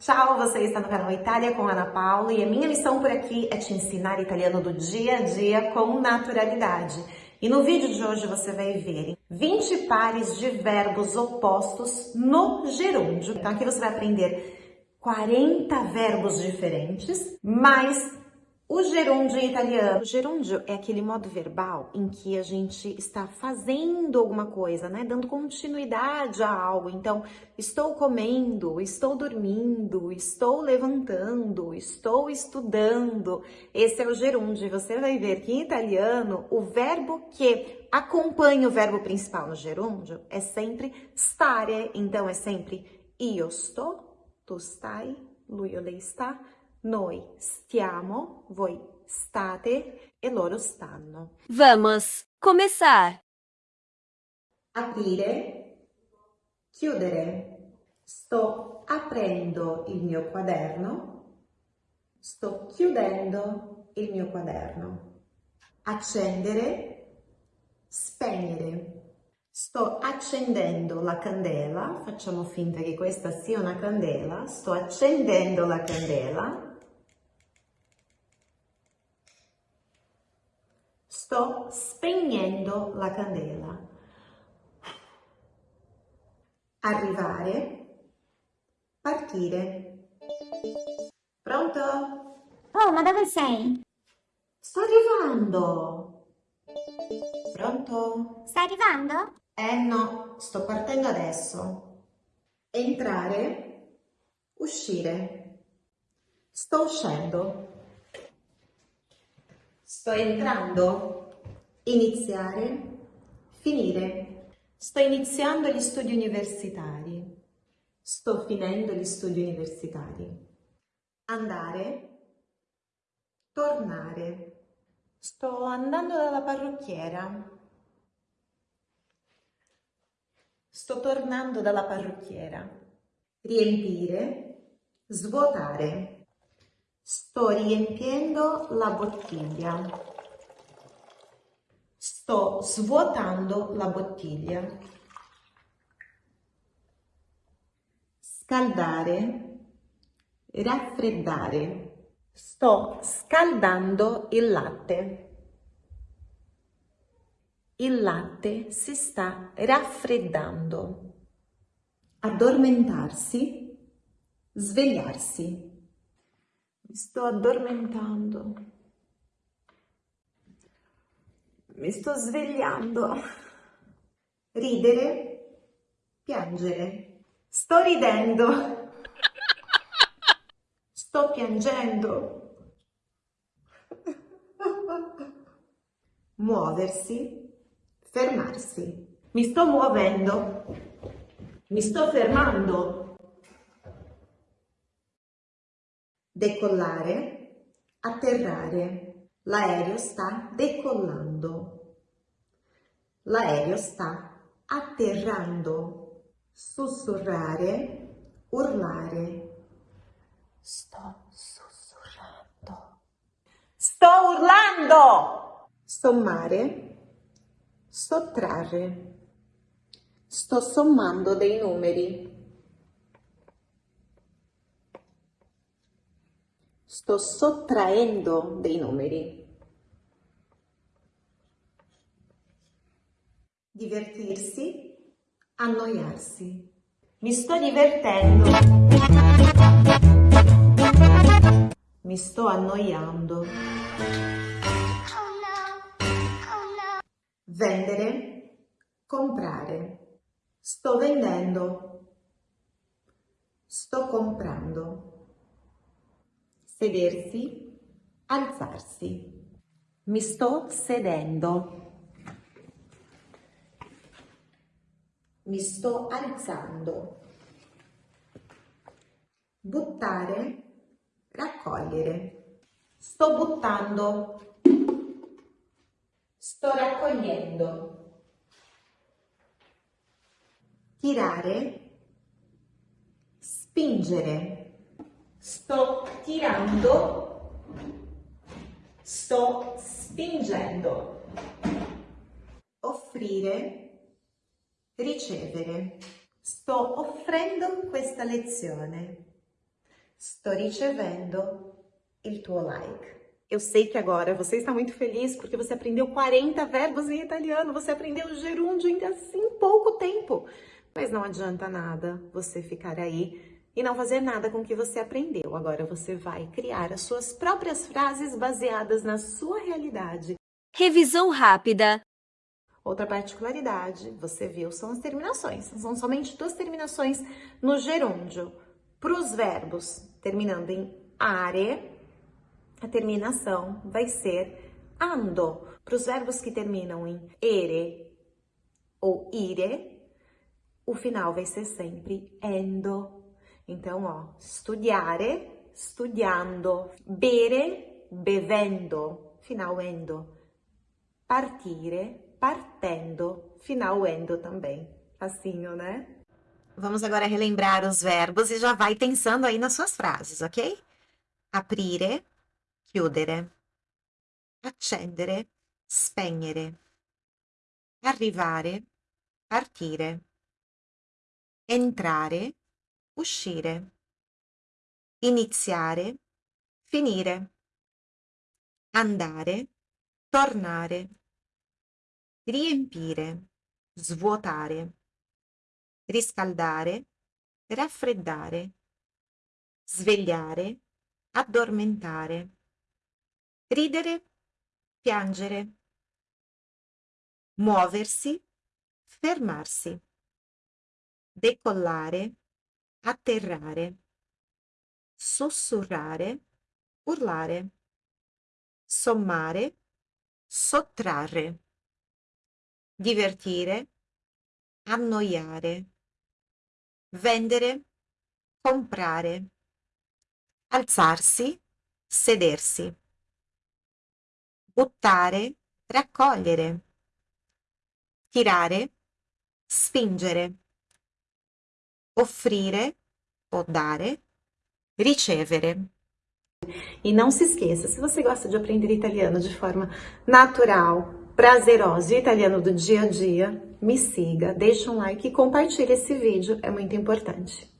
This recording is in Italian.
Ciao, você está no canal Itália com Ana Paula e a minha missão por aqui é te ensinar italiano do dia a dia com naturalidade. E no vídeo de hoje você vai ver 20 pares de verbos opostos no gerúndio. Então aqui você vai aprender 40 verbos diferentes, mais o gerúndio em italiano. O gerúndio é aquele modo verbal em que a gente está fazendo alguma coisa, né? Dando continuidade a algo. Então, estou comendo, estou dormindo, estou levantando, estou estudando. Esse é o gerúndio. Você vai ver que em italiano, o verbo que acompanha o verbo principal no gerúndio é sempre stare. Então, é sempre io sto, tu stai, lui lei está, noi stiamo, voi state e loro stanno. Vamos começar. Aprire, chiudere. Sto aprendo il mio quaderno. Sto chiudendo il mio quaderno. Accendere, spegnere. Sto accendendo la candela, facciamo finta che questa sia una candela, sto accendendo la candela Sto spegnendo la candela. Arrivare, partire. Pronto? Oh, ma dove sei? Sto arrivando. Pronto? Stai arrivando? Eh no, sto partendo adesso. Entrare, uscire. Sto uscendo. Sto entrando, iniziare, finire. Sto iniziando gli studi universitari. Sto finendo gli studi universitari. Andare, tornare. Sto andando dalla parrucchiera. Sto tornando dalla parrucchiera. Riempire, svuotare. Sto riempiendo la bottiglia. Sto svuotando la bottiglia. Scaldare, raffreddare. Sto scaldando il latte. Il latte si sta raffreddando. Addormentarsi, svegliarsi. Mi sto addormentando. Mi sto svegliando. Ridere, piangere. Sto ridendo. Sto piangendo. Muoversi, fermarsi. Mi sto muovendo. Mi sto fermando. Decollare, atterrare. L'aereo sta decollando. L'aereo sta atterrando. Sussurrare, urlare. Sto sussurrando. Sto urlando! Sommare, sottrarre. Sto sommando dei numeri. Sto sottraendo dei numeri. Divertirsi, annoiarsi. Mi sto divertendo. Mi sto annoiando. Vendere, comprare. Sto vendendo. Sto comprando sedersi, alzarsi. Mi sto sedendo. Mi sto alzando. Buttare, raccogliere. Sto buttando. Sto raccogliendo. Tirare, spingere sto tirando, sto spingendo. Offrire, ricevere. Sto offrendo questa lezione. Sto ricevendo il tuo like. Eu sei que agora você está muito feliz porque você aprendeu 40 verbos em italiano, você aprendeu gerúndio em assim pouco tempo. Mas não adianta nada você ficar aí e não fazer nada com o que você aprendeu. Agora você vai criar as suas próprias frases baseadas na sua realidade. Revisão rápida. Outra particularidade, você viu, são as terminações. São somente duas terminações no gerúndio. Para os verbos terminando em are, a terminação vai ser ando. Para os verbos que terminam em ere ou ire, o final vai ser sempre endo. Então, ó, studiare, studiando, bere, bevendo, final endo, partire, partendo, final endo também. Facinho, né? Vamos agora relembrar os verbos e já vai pensando aí nas suas frases, ok? Aprire, chiudere, accendere, spegnere, arrivare, partire, entrare, uscire, iniziare, finire, andare, tornare, riempire, svuotare, riscaldare, raffreddare, svegliare, addormentare, ridere, piangere, muoversi, fermarsi, decollare, atterrare, sussurrare, urlare, sommare, sottrarre, divertire, annoiare, vendere, comprare, alzarsi, sedersi, buttare, raccogliere, tirare, spingere, offrire o dare, ricevere. E não se esqueça, se você gosta de aprender italiano de forma natural, prazerosa e italiano do dia a dia, me siga, deixe um like e compartilhe esse vídeo, é muito importante.